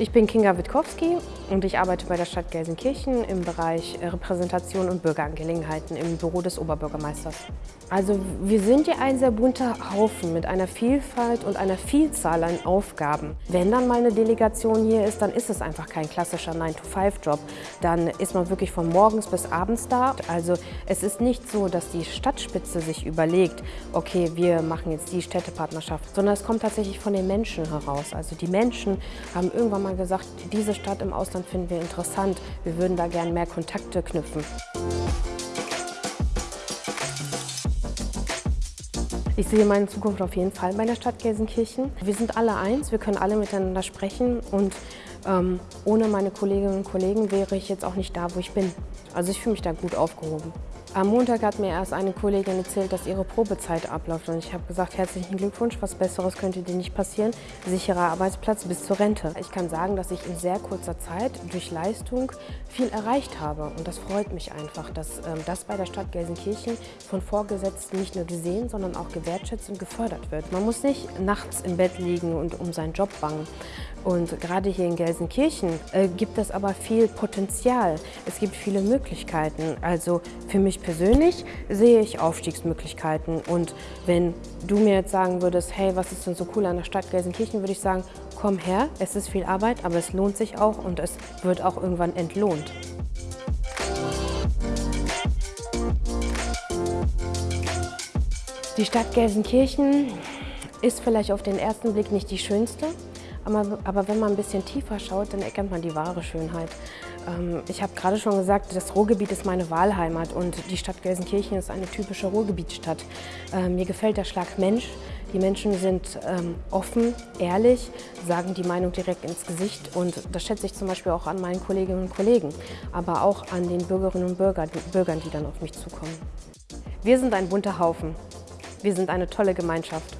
Ich bin Kinga Witkowski und ich arbeite bei der Stadt Gelsenkirchen im Bereich Repräsentation und Bürgerangelegenheiten im Büro des Oberbürgermeisters. Also wir sind ja ein sehr bunter Haufen mit einer Vielfalt und einer Vielzahl an Aufgaben. Wenn dann mal eine Delegation hier ist, dann ist es einfach kein klassischer 9-to-5-Job. Dann ist man wirklich von morgens bis abends da. Also es ist nicht so, dass die Stadtspitze sich überlegt, okay, wir machen jetzt die Städtepartnerschaft, sondern es kommt tatsächlich von den Menschen heraus. Also die Menschen haben irgendwann mal gesagt, diese Stadt im Ausland finden wir interessant, wir würden da gerne mehr Kontakte knüpfen. Ich sehe meine Zukunft auf jeden Fall bei der Stadt Gelsenkirchen. Wir sind alle eins, wir können alle miteinander sprechen und ähm, ohne meine Kolleginnen und Kollegen wäre ich jetzt auch nicht da, wo ich bin. Also ich fühle mich da gut aufgehoben. Am Montag hat mir erst eine Kollegin erzählt, dass ihre Probezeit abläuft und ich habe gesagt, herzlichen Glückwunsch, was Besseres könnte dir nicht passieren, sicherer Arbeitsplatz bis zur Rente. Ich kann sagen, dass ich in sehr kurzer Zeit durch Leistung viel erreicht habe und das freut mich einfach, dass ähm, das bei der Stadt Gelsenkirchen von Vorgesetzten nicht nur gesehen, sondern auch gewertschätzt und gefördert wird. Man muss nicht nachts im Bett liegen und um seinen Job bangen. Und gerade hier in Gelsenkirchen äh, gibt es aber viel Potenzial. Es gibt viele Möglichkeiten. Also für mich persönlich sehe ich Aufstiegsmöglichkeiten. Und wenn du mir jetzt sagen würdest, hey, was ist denn so cool an der Stadt Gelsenkirchen, würde ich sagen, komm her, es ist viel Arbeit, aber es lohnt sich auch und es wird auch irgendwann entlohnt. Die Stadt Gelsenkirchen ist vielleicht auf den ersten Blick nicht die schönste, aber, aber wenn man ein bisschen tiefer schaut, dann erkennt man die wahre Schönheit. Ähm, ich habe gerade schon gesagt, das Ruhrgebiet ist meine Wahlheimat und die Stadt Gelsenkirchen ist eine typische Ruhrgebietsstadt. Ähm, mir gefällt der Schlag Mensch. Die Menschen sind ähm, offen, ehrlich, sagen die Meinung direkt ins Gesicht und das schätze ich zum Beispiel auch an meinen Kolleginnen und Kollegen, aber auch an den Bürgerinnen und Bürgern, Bürgern die dann auf mich zukommen. Wir sind ein bunter Haufen. Wir sind eine tolle Gemeinschaft.